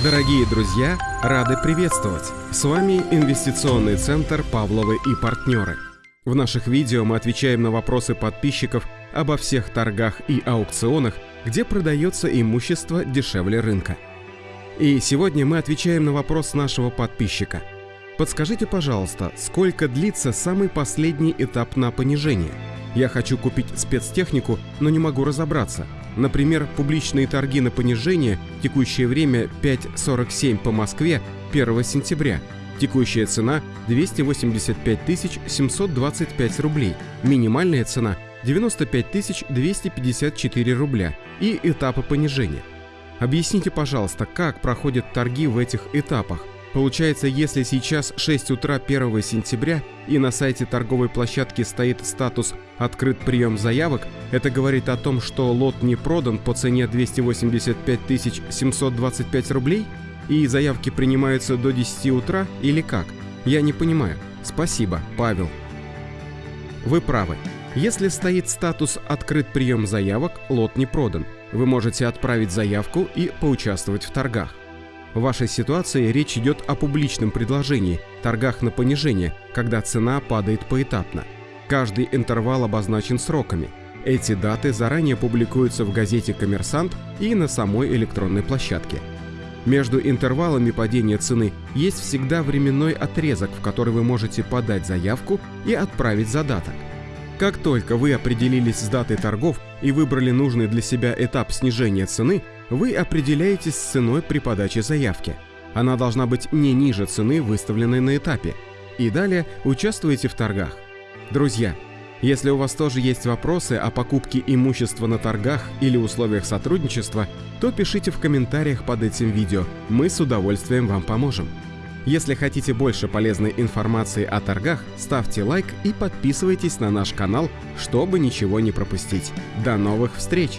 Дорогие друзья, рады приветствовать! С вами инвестиционный центр «Павловы и партнеры». В наших видео мы отвечаем на вопросы подписчиков обо всех торгах и аукционах, где продается имущество дешевле рынка. И сегодня мы отвечаем на вопрос нашего подписчика. Подскажите, пожалуйста, сколько длится самый последний этап на понижение? Я хочу купить спецтехнику, но не могу разобраться – Например, публичные торги на понижение, текущее время 5.47 по Москве 1 сентября. Текущая цена 285 725 рублей, минимальная цена 95 254 рубля и этапы понижения. Объясните, пожалуйста, как проходят торги в этих этапах – Получается, если сейчас 6 утра 1 сентября и на сайте торговой площадки стоит статус «Открыт прием заявок», это говорит о том, что лот не продан по цене 285 725 рублей? И заявки принимаются до 10 утра или как? Я не понимаю. Спасибо, Павел. Вы правы. Если стоит статус «Открыт прием заявок», лот не продан. Вы можете отправить заявку и поучаствовать в торгах. В вашей ситуации речь идет о публичном предложении, торгах на понижение, когда цена падает поэтапно. Каждый интервал обозначен сроками. Эти даты заранее публикуются в газете «Коммерсант» и на самой электронной площадке. Между интервалами падения цены есть всегда временной отрезок, в который вы можете подать заявку и отправить задаток. Как только вы определились с датой торгов и выбрали нужный для себя этап снижения цены, вы определяетесь с ценой при подаче заявки. Она должна быть не ниже цены, выставленной на этапе. И далее участвуете в торгах. Друзья, если у вас тоже есть вопросы о покупке имущества на торгах или условиях сотрудничества, то пишите в комментариях под этим видео, мы с удовольствием вам поможем. Если хотите больше полезной информации о торгах, ставьте лайк и подписывайтесь на наш канал, чтобы ничего не пропустить. До новых встреч!